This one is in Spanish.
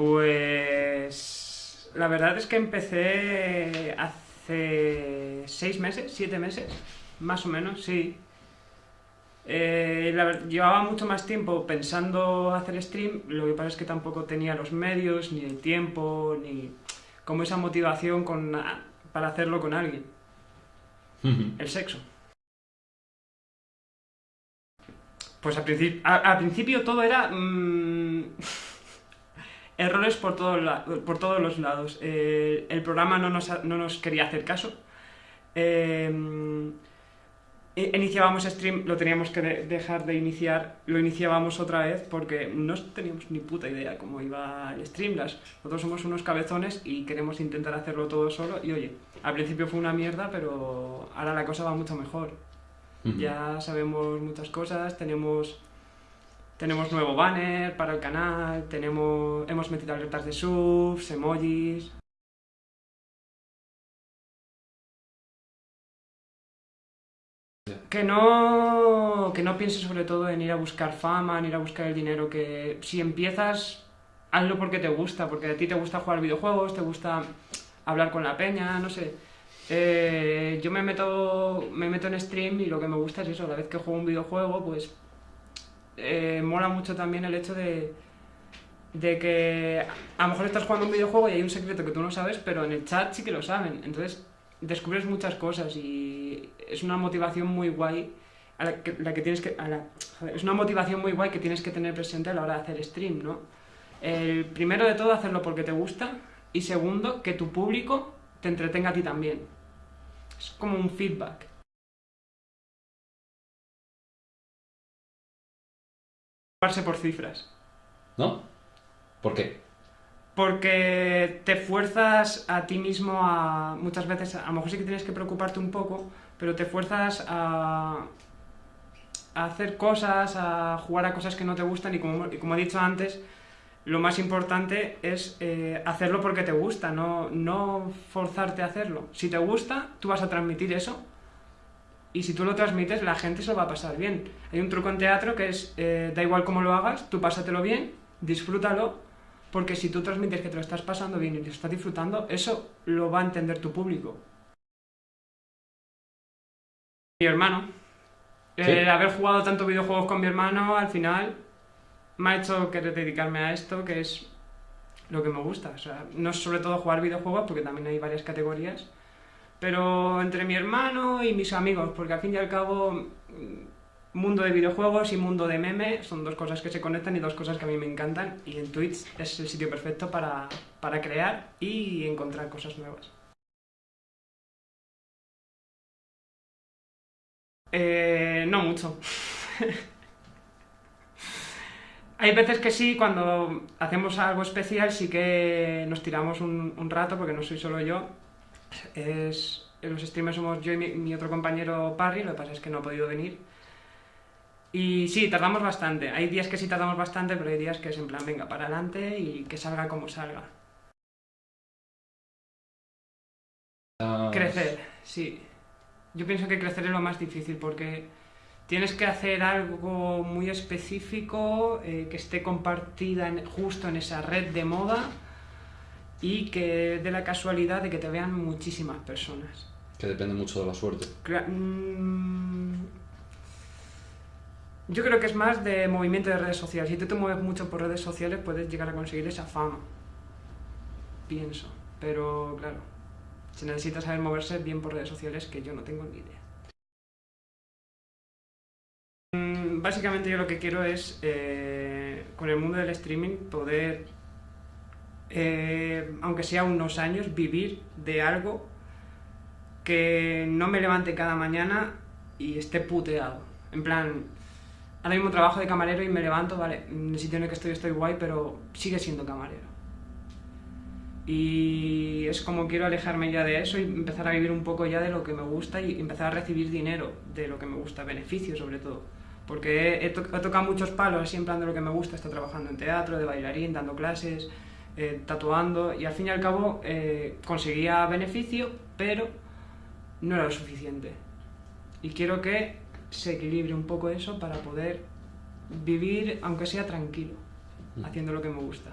Pues la verdad es que empecé hace seis meses, siete meses, más o menos, sí. Eh, llevaba mucho más tiempo pensando hacer stream, lo que pasa es que tampoco tenía los medios, ni el tiempo, ni como esa motivación con, para hacerlo con alguien. El sexo. Pues al, principio todo era... Mm, errores por, por todos los lados. Eh, el programa no nos, quería hacer caso. Eh, iniciábamos stream, lo teníamos que dejar de iniciar, lo iniciábamos otra vez porque no teníamos ni puta idea cómo iba el Streamlabs. Nosotros somos unos cabezones y queremos intentar hacerlo todo solo y oye, al principio fue una mierda, pero ahora la cosa va mucho mejor. Ya sabemos muchas cosas, tenemos tenemos nuevo banner para el canal, tenemos hemos metido alertas de subs, emojis... Que no, que no pienses sobre todo en ir a buscar fama, en ir a buscar el dinero, que si empiezas, hazlo porque te gusta, porque a ti te gusta jugar videojuegos, te gusta hablar con la peña, no sé. Eh, yo me meto, me meto en stream y lo que me gusta es eso, la vez que juego un videojuego, pues eh, mola mucho también el hecho de, de que a lo mejor estás jugando un videojuego y hay un secreto que tú no sabes, pero en el chat sí que lo saben. Entonces descubres muchas cosas y es una motivación muy guay la que, tienes que... es una motivación muy guay que tienes que tener presente a la hora de hacer stream, ¿no? El primero de todo, hacerlo porque te gusta y segundo, que tu público te entretenga a ti también. Es como un feedback. Por cifras. ¿No? ¿Por qué? Porque te fuerzas a ti mismo a... Muchas veces, a lo mejor sí que tienes que preocuparte un poco, pero te fuerzas a, a hacer cosas, a jugar a cosas que no te gustan y como, como he dicho antes, lo más importante es eh, hacerlo porque te gusta, no, no forzarte a hacerlo. Si te gusta, tú vas a transmitir eso y si tú lo transmites, la gente se lo va a pasar bien. Hay un truco en teatro que es, eh, da igual cómo lo hagas, tú pásatelo bien, disfrútalo, porque si tú transmites que te lo estás pasando bien y te lo estás disfrutando, eso lo va a entender tu público. Mi hermano. El haber jugado tantos videojuegos con mi hermano, al final, me ha hecho querer dedicarme a esto, que es lo que me gusta. O sea, no es sobre todo jugar videojuegos, porque también hay varias categorías, pero entre mi hermano y mis amigos, porque al fin y al cabo mm, mundo de videojuegos y mundo de meme son dos cosas que se conectan y dos cosas que a mí me encantan y en Twitch es el sitio perfecto para, para crear y encontrar cosas nuevas. Eh, no mucho. Hay veces que sí, cuando hacemos algo especial sí que nos tiramos un, un rato, porque no soy solo yo, es, los streamers somos yo y mi, otro compañero Parry, lo que pasa es que no ha podido venir. Y sí, tardamos bastante. Hay días que sí tardamos bastante, pero hay días que es en plan, venga, para adelante y que salga como salga. Crecer, sí. Yo pienso que crecer es lo más difícil porque tienes que hacer algo muy específico, eh, que esté compartida justo en esa red de moda y que de la casualidad de que te vean muchísimas personas. Que depende mucho de la suerte. Mm, yo creo que es más de movimiento de redes sociales. Si tú te mueves mucho por redes sociales puedes llegar a conseguir esa fama. Pienso. Pero claro, se necesita saber moverse bien por redes sociales que yo no tengo ni idea. Mm, básicamente yo lo que quiero es, eh, con el mundo del streaming, poder eh, aunque sea unos años, vivir de algo que no me levante cada mañana y esté puteado. En plan, ahora mismo trabajo de camarero y me levanto, vale, en el sitio en el que estoy estoy guay, pero sigue siendo camarero. Y es como quiero alejarme ya de eso y empezar a vivir un poco ya de lo que me gusta y empezar a recibir dinero de lo que me gusta, beneficios sobre todo. Porque he, tocado muchos palos así en plan de lo que me gusta, estoy trabajando en teatro, de bailarín, dando clases, eh, tatuando y al fin y al cabo eh, conseguía beneficio, pero no era lo suficiente. Y quiero que se equilibre un poco eso para poder vivir, aunque sea tranquilo, haciendo lo que me gusta.